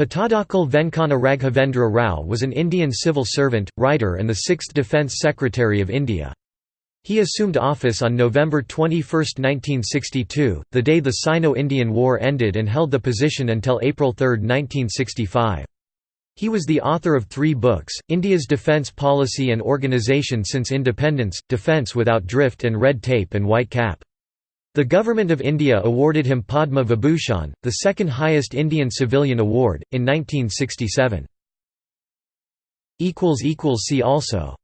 Pattadakal Venkana Raghavendra Rao was an Indian civil servant, writer and the sixth Defence Secretary of India. He assumed office on November 21, 1962, the day the Sino-Indian War ended and held the position until April 3, 1965. He was the author of three books, India's Defence Policy and Organisation Since Independence, Defence Without Drift and Red Tape and White Cap. The Government of India awarded him Padma Vibhushan, the second highest Indian civilian award, in 1967. See also